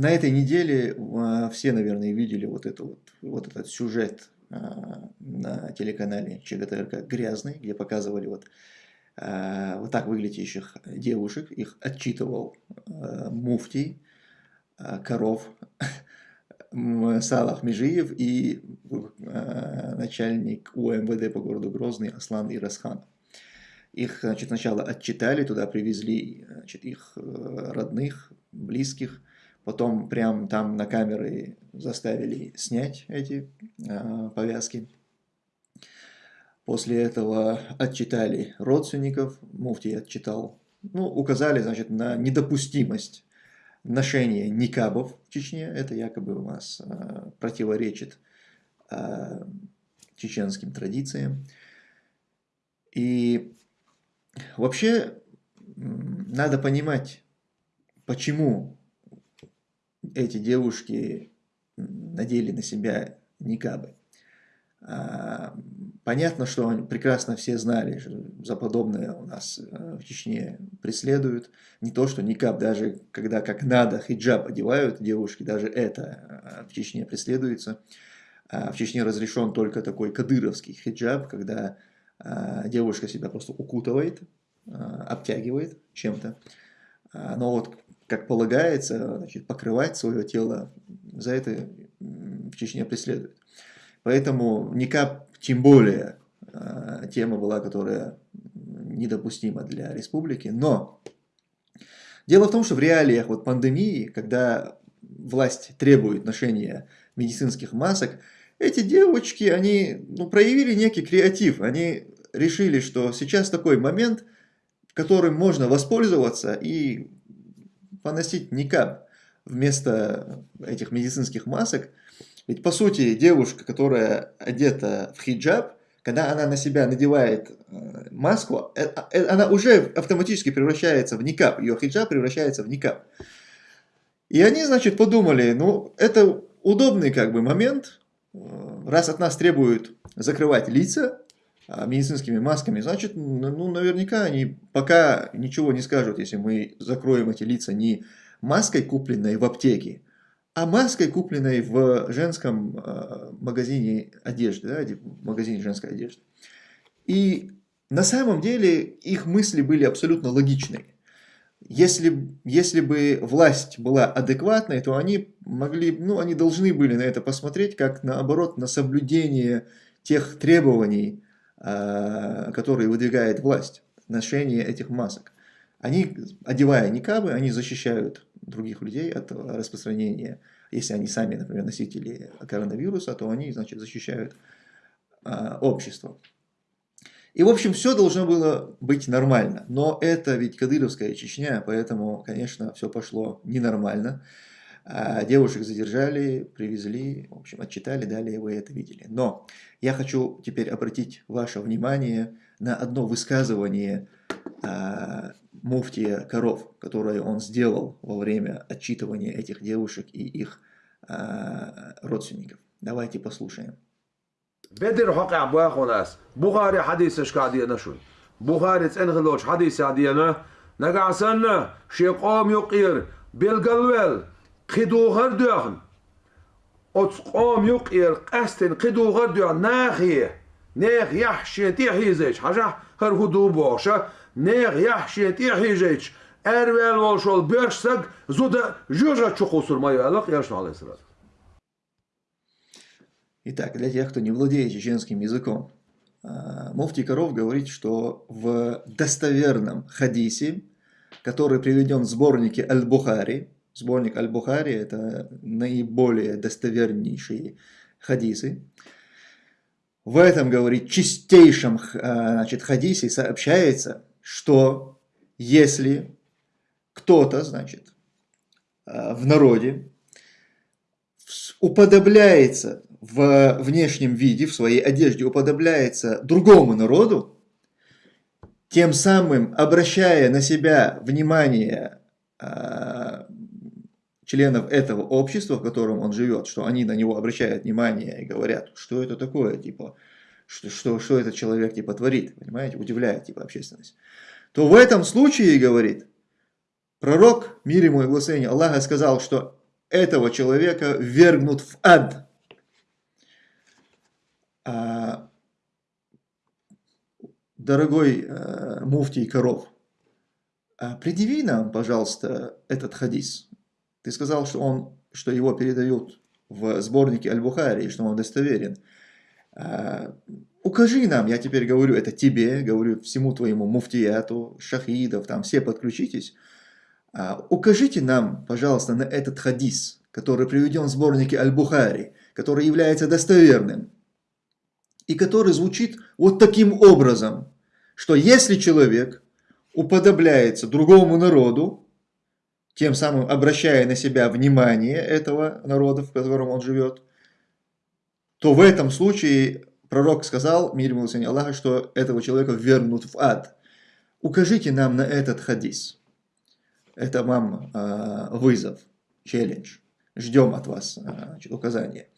на этой неделе а, все, наверное, видели вот, это вот, вот этот сюжет а, на телеканале ЧГТРК «Грязный», где показывали вот, а, вот так выглядящих девушек. Их отчитывал муфтий, коров, Салах Межиев и начальник УМВД по городу Грозный Аслан Ирасхан. Их значит, сначала отчитали, туда привезли значит, их э, родных, близких, Потом прям там на камеры заставили снять эти э, повязки. После этого отчитали родственников, муфтий отчитал, ну, указали, значит, на недопустимость ношения никабов в Чечне. Это якобы у нас э, противоречит э, чеченским традициям. И вообще надо понимать, почему эти девушки надели на себя никабы. А, понятно, что они прекрасно все знали, что за подобное у нас э, в Чечне преследуют. Не то, что никаб, даже когда как надо хиджаб одевают девушки, даже это э, в Чечне преследуется. А в Чечне разрешен только такой кадыровский хиджаб, когда а, девушка себя просто укутывает, обтягивает чем-то. Но вот как полагается, значит, покрывать свое тело, за это в Чечне преследуют. Поэтому никак, тем более, а, тема была, которая недопустима для республики. Но дело в том, что в реалиях вот пандемии, когда власть требует ношения медицинских масок, эти девочки, они ну, проявили некий креатив. Они решили, что сейчас такой момент, которым можно воспользоваться и поносить никак вместо этих медицинских масок. Ведь по сути девушка, которая одета в хиджаб, когда она на себя надевает э, маску, э, э, она уже автоматически превращается в никап, ее хиджаб превращается в никап. И они, значит, подумали, ну, это удобный как бы момент, раз от нас требуют закрывать лица, медицинскими масками, значит, ну, наверняка они пока ничего не скажут, если мы закроем эти лица не маской, купленной в аптеке, а маской, купленной в женском э, магазине одежды, да, в магазине женской одежды. И на самом деле их мысли были абсолютно логичные. Если, если бы власть была адекватной, то они могли, ну, они должны были на это посмотреть, как наоборот, на соблюдение тех требований, которые выдвигает власть, ношение этих масок. Они, одевая никабы, они защищают других людей от распространения. Если они сами, например, носители коронавируса, то они, значит, защищают а, общество. И, в общем, все должно было быть нормально. Но это ведь Кадыровская Чечня, поэтому, конечно, все пошло ненормально. А девушек задержали, привезли, в общем, отчитали, далее вы это видели. Но я хочу теперь обратить ваше внимание на одно высказывание а, муфтия Коров, которое он сделал во время отчитывания этих девушек и их а, родственников. Давайте послушаем. بدر حق عبوا خلاص بخاري حديثش قاعدين نشون بخاري تنغلوش حديث عدينا نقعسنا شيقوم يقير بالقلوال خدوغر دورن От قام يقير قستن قدوغر دورن ناخيه نيغ يحشي تيحيزيش حاجة هر هدو بوشا نيغ يحشي تيحيزيش Эрвел волшол бешсак, зуда жужа чухусур мою алак, я шнал сразу. Итак, для тех, кто не владеет чеченским языком, Муфтий Коров говорит, что в достоверном хадисе, который приведен в сборнике Аль-Бухари, Сборник Аль-Бухари – это наиболее достовернейшие хадисы. В этом, говорит, чистейшем а, значит, хадисе сообщается, что если кто-то, значит, а, в народе уподобляется в внешнем виде, в своей одежде, уподобляется другому народу, тем самым обращая на себя внимание а, членов этого общества, в котором он живет, что они на него обращают внимание и говорят, что это такое, типа, что, что, что этот человек типа творит, понимаете, удивляет типа общественность, то в этом случае, говорит, пророк, мир ему и благословение Аллаха сказал, что этого человека вергнут в ад. А, дорогой э, муфтий Коров, а предъяви нам, пожалуйста, этот хадис. Ты сказал, что, он, что его передают в сборнике Аль-Бухари, что он достоверен. А, укажи нам, я теперь говорю это тебе, говорю всему твоему муфтияту, шахидов, там все подключитесь. А, укажите нам, пожалуйста, на этот хадис, который приведен в сборнике Аль-Бухари, который является достоверным, и который звучит вот таким образом, что если человек уподобляется другому народу, тем самым обращая на себя внимание этого народа, в котором он живет, то в этом случае пророк сказал, мир ему Аллаха, что этого человека вернут в ад. Укажите нам на этот хадис. Это вам э, вызов, челлендж. Ждем от вас э, указания.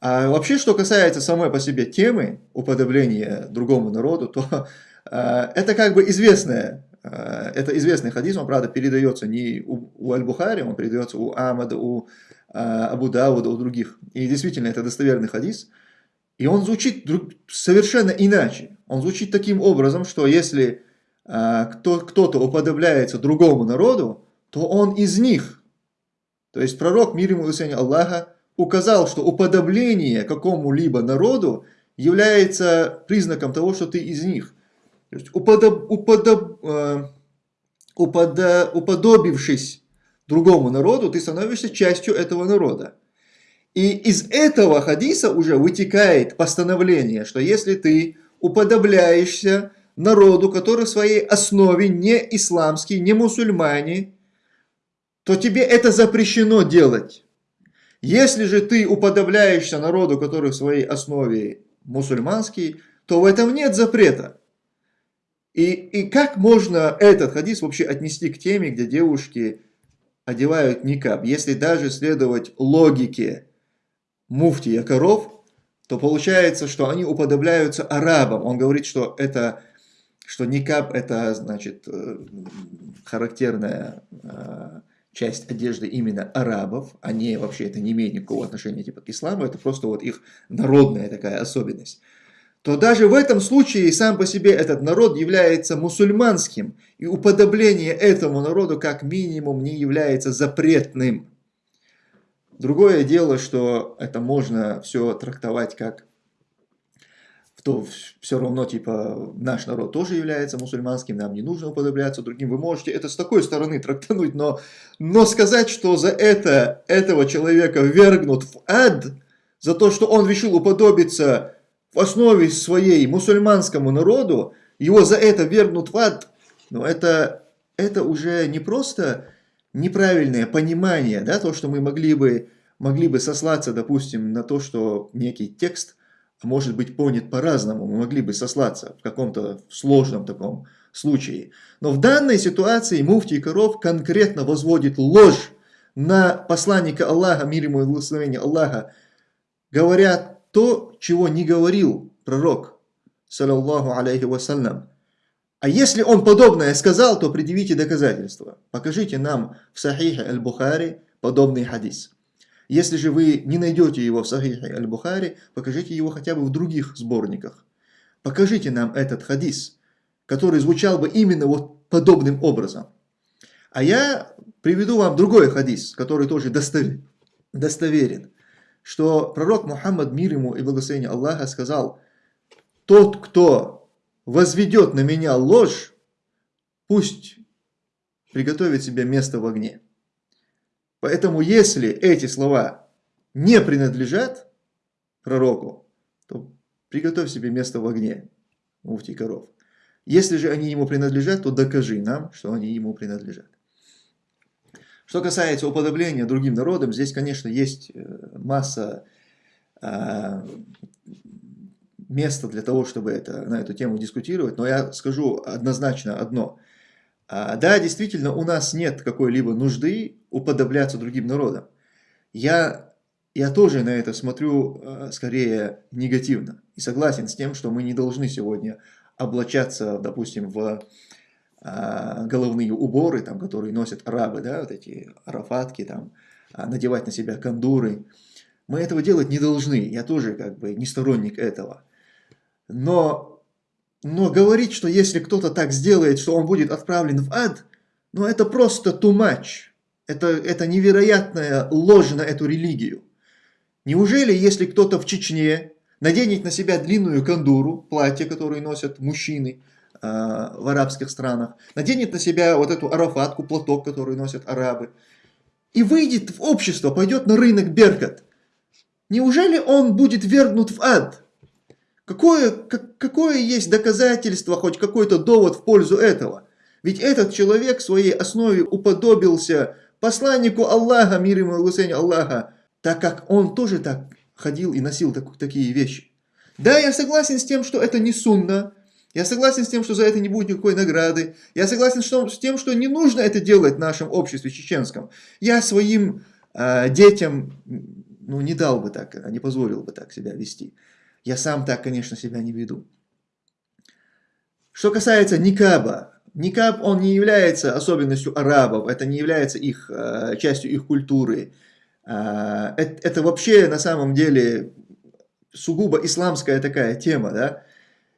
А вообще, что касается самой по себе темы уподобления другому народу, то э, это как бы известная это известный хадис, он, правда, передается не у, у Аль-Бухари, он передается у Амада, у э, Абу Дауда, у других. И действительно, это достоверный хадис. И он звучит совершенно иначе. Он звучит таким образом, что если э, кто-то уподобляется другому народу, то он из них. То есть пророк, мир ему и Аллаха, указал, что уподобление какому-либо народу является признаком того, что ты из них. То есть уподоб, уподоб, э, уподо, уподобившись другому народу, ты становишься частью этого народа. И из этого хадиса уже вытекает постановление, что если ты уподобляешься народу, который в своей основе не исламский, не мусульмане, то тебе это запрещено делать. Если же ты уподобляешься народу, который в своей основе мусульманский, то в этом нет запрета. И, и как можно этот хадис вообще отнести к теме, где девушки одевают никаб? Если даже следовать логике муфти Якоров, то получается, что они уподобляются арабам. Он говорит, что это что никаб это значит э, характерная э, часть одежды именно арабов, а не вообще это не имеет никакого отношения типа к исламу, это просто вот их народная такая особенность то даже в этом случае сам по себе этот народ является мусульманским, и уподобление этому народу как минимум не является запретным. Другое дело, что это можно все трактовать как то все равно, типа, наш народ тоже является мусульманским, нам не нужно уподобляться другим. Вы можете это с такой стороны трактануть, но, но сказать, что за это этого человека вергнут в ад, за то, что он решил уподобиться в основе своей мусульманскому народу, его за это вернут в ад, но это, это уже не просто неправильное понимание, да, то, что мы могли бы, могли бы сослаться, допустим, на то, что некий текст может быть понят по-разному, мы могли бы сослаться в каком-то сложном таком случае. Но в данной ситуации муфтий Коров конкретно возводит ложь на посланника Аллаха, мир ему и благословение Аллаха, говорят то, чего не говорил пророк, саллаллаху алейхи вассалям. А если он подобное сказал, то предъявите доказательства. Покажите нам в Сахихе Аль-Бухари подобный хадис. Если же вы не найдете его в Сахихе Аль-Бухари, покажите его хотя бы в других сборниках. Покажите нам этот хадис, который звучал бы именно вот подобным образом. А я приведу вам другой хадис, который тоже достоверен что пророк Мухаммад, мир ему и благословение Аллаха, сказал, «Тот, кто возведет на меня ложь, пусть приготовит себе место в огне». Поэтому, если эти слова не принадлежат пророку, то приготовь себе место в огне, муфтий коров. Если же они ему принадлежат, то докажи нам, что они ему принадлежат. Что касается уподобления другим народам, здесь, конечно, есть э, масса а, места для того, чтобы это, на эту тему дискутировать, но я скажу однозначно одно. А, да, действительно, у нас нет какой-либо нужды уподобляться другим народам. Я, я тоже на это смотрю э, скорее негативно и согласен с тем, что мы не должны сегодня облачаться, допустим, в головные уборы, там, которые носят арабы, да, вот эти арафатки, там, а, надевать на себя кондуры. Мы этого делать не должны, я тоже как бы не сторонник этого. Но, но говорить, что если кто-то так сделает, что он будет отправлен в ад, ну это просто too much. Это, это невероятная ложь на эту религию. Неужели, если кто-то в Чечне наденет на себя длинную кандуру, платье, которое носят мужчины в арабских странах, наденет на себя вот эту арафатку, платок, который носят арабы, и выйдет в общество, пойдет на рынок Беркат, неужели он будет вернут в ад? Какое, как, какое есть доказательство, хоть какой-то довод в пользу этого? Ведь этот человек в своей основе уподобился посланнику Аллаха, мир ему и Аллаха, так как он тоже так ходил и носил так, такие вещи. Да, я согласен с тем, что это не сунна, я согласен с тем, что за это не будет никакой награды. Я согласен с тем, что не нужно это делать в нашем обществе чеченском. Я своим э, детям ну, не дал бы так, не позволил бы так себя вести. Я сам так, конечно, себя не веду. Что касается никаба, никаб, он не является особенностью арабов, это не является их, э, частью их культуры. Э, это, это вообще на самом деле сугубо исламская такая тема, да.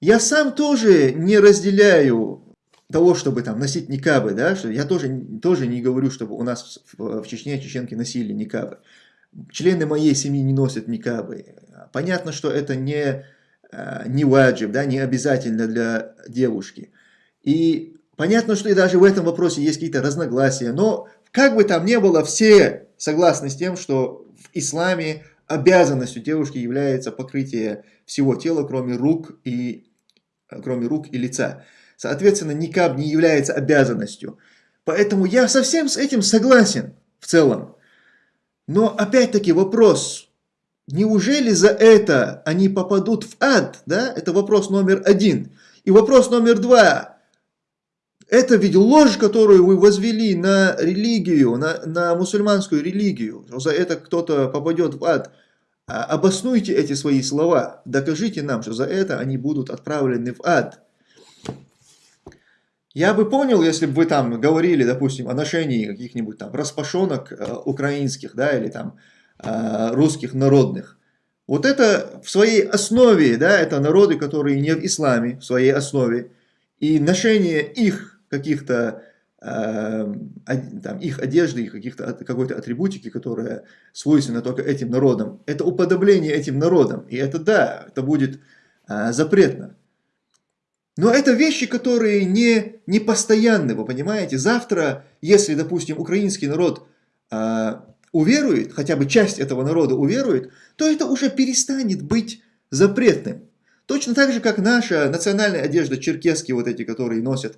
Я сам тоже не разделяю того, чтобы там носить никабы, да, что я тоже, тоже не говорю, чтобы у нас в, Чечне чеченки носили никабы. Члены моей семьи не носят никабы. Понятно, что это не, э, не ваджиб, да, не обязательно для девушки. И понятно, что и даже в этом вопросе есть какие-то разногласия, но как бы там ни было, все согласны с тем, что в исламе обязанностью девушки является покрытие всего тела, кроме рук и, кроме рук и лица. Соответственно, никаб не является обязанностью. Поэтому я совсем с этим согласен в целом. Но опять-таки вопрос, неужели за это они попадут в ад? Да? Это вопрос номер один. И вопрос номер два. Это ведь ложь, которую вы возвели на религию, на, на мусульманскую религию. За это кто-то попадет в ад. А обоснуйте эти свои слова. Докажите нам, что за это они будут отправлены в ад. Я бы понял, если бы вы там говорили, допустим, о ношении каких-нибудь там распашонок э, украинских, да, или там э, русских народных. Вот это в своей основе, да, это народы, которые не в исламе, в своей основе. И ношение их каких-то, там, их одежды, их каких-то какой-то атрибутики, которая свойственна только этим народам, это уподобление этим народам. И это да, это будет э, запретно. Но это вещи, которые не, не постоянны, вы понимаете. Завтра, если, допустим, украинский народ э, уверует, хотя бы часть этого народа уверует, то это уже перестанет быть запретным. Точно так же, как наша национальная одежда, черкески, вот эти, которые носят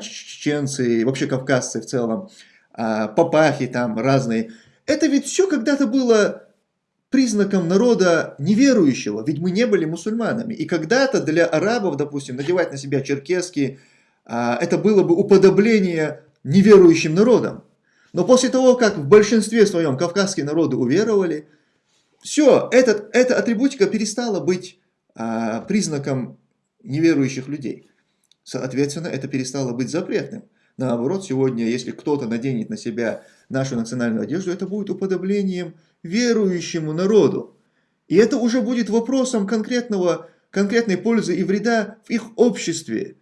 чеченцы, вообще кавказцы в целом, э, папахи там разные. Это ведь все когда-то было признаком народа неверующего, ведь мы не были мусульманами. И когда-то для арабов, допустим, надевать на себя черкески, а, это было бы уподобление неверующим народам. Но после того, как в большинстве своем кавказские народы уверовали, все, этот, эта атрибутика перестала быть а, признаком неверующих людей. Соответственно, это перестало быть запретным. Наоборот, сегодня, если кто-то наденет на себя нашу национальную одежду, это будет уподоблением верующему народу. И это уже будет вопросом конкретного, конкретной пользы и вреда в их обществе.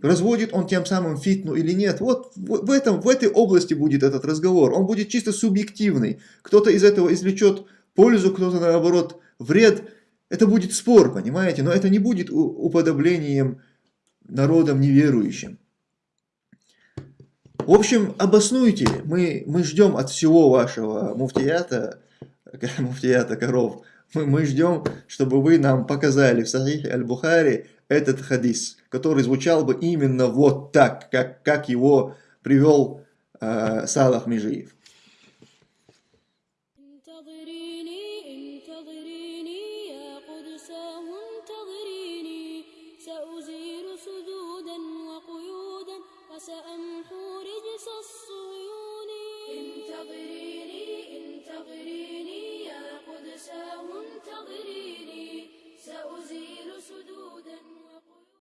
Разводит он тем самым фитну или нет. Вот в, этом, в этой области будет этот разговор. Он будет чисто субъективный. Кто-то из этого извлечет пользу, кто-то наоборот вред. Это будет спор, понимаете? Но это не будет уподоблением народам неверующим. В общем, обоснуйте. Мы, мы ждем от всего вашего муфтията муфтията коров, мы, мы ждем, чтобы вы нам показали в Сахихе Аль-Бухари этот хадис, который звучал бы именно вот так, как, как его привел э, Салах Межиев.